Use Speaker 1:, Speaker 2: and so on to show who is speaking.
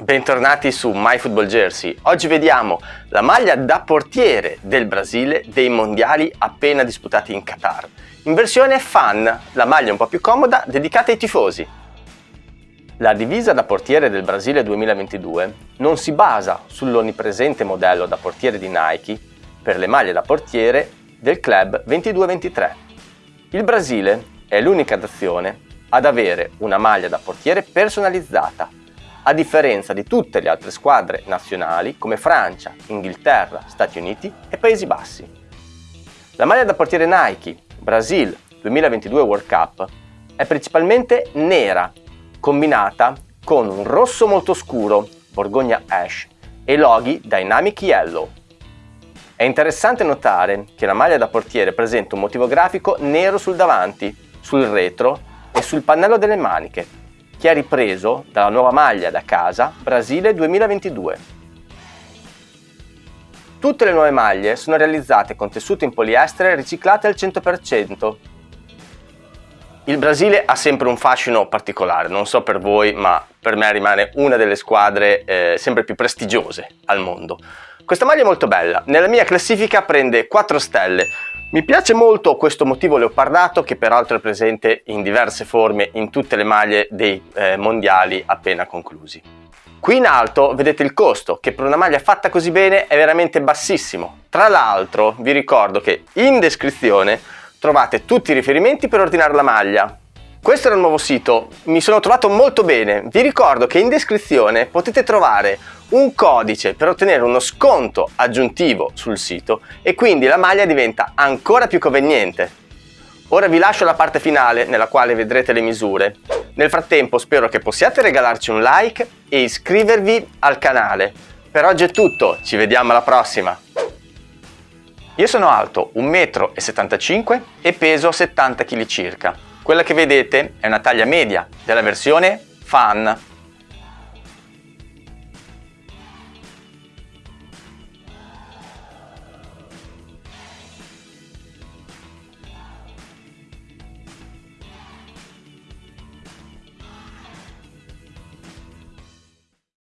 Speaker 1: Bentornati su MyFootballJersey. Oggi vediamo la maglia da portiere del Brasile dei mondiali appena disputati in Qatar. In versione fan, la maglia un po' più comoda dedicata ai tifosi. La divisa da portiere del Brasile 2022 non si basa sull'onnipresente modello da portiere di Nike per le maglie da portiere del club 22-23. Il Brasile è l'unica nazione ad avere una maglia da portiere personalizzata a differenza di tutte le altre squadre nazionali come Francia, Inghilterra, Stati Uniti e Paesi Bassi. La maglia da portiere Nike Brasil 2022 World Cup è principalmente nera, combinata con un rosso molto scuro, Borgogna Ash, e loghi Dynamic Yellow. È interessante notare che la maglia da portiere presenta un motivo grafico nero sul davanti, sul retro e sul pannello delle maniche, che ha ripreso dalla nuova maglia da casa Brasile 2022. Tutte le nuove maglie sono realizzate con tessuto in poliestere riciclate al 100%. Il Brasile ha sempre un fascino particolare, non so per voi, ma per me rimane una delle squadre eh, sempre più prestigiose al mondo. Questa maglia è molto bella, nella mia classifica prende 4 stelle, mi piace molto questo motivo leopardato che peraltro è presente in diverse forme in tutte le maglie dei eh, mondiali appena conclusi. Qui in alto vedete il costo che per una maglia fatta così bene è veramente bassissimo. Tra l'altro vi ricordo che in descrizione trovate tutti i riferimenti per ordinare la maglia. Questo era il nuovo sito, mi sono trovato molto bene. Vi ricordo che in descrizione potete trovare un codice per ottenere uno sconto aggiuntivo sul sito e quindi la maglia diventa ancora più conveniente. Ora vi lascio la parte finale nella quale vedrete le misure. Nel frattempo spero che possiate regalarci un like e iscrivervi al canale. Per oggi è tutto, ci vediamo alla prossima! Io sono alto 1,75 m e peso 70 kg circa. Quella che vedete è una taglia media della versione Fan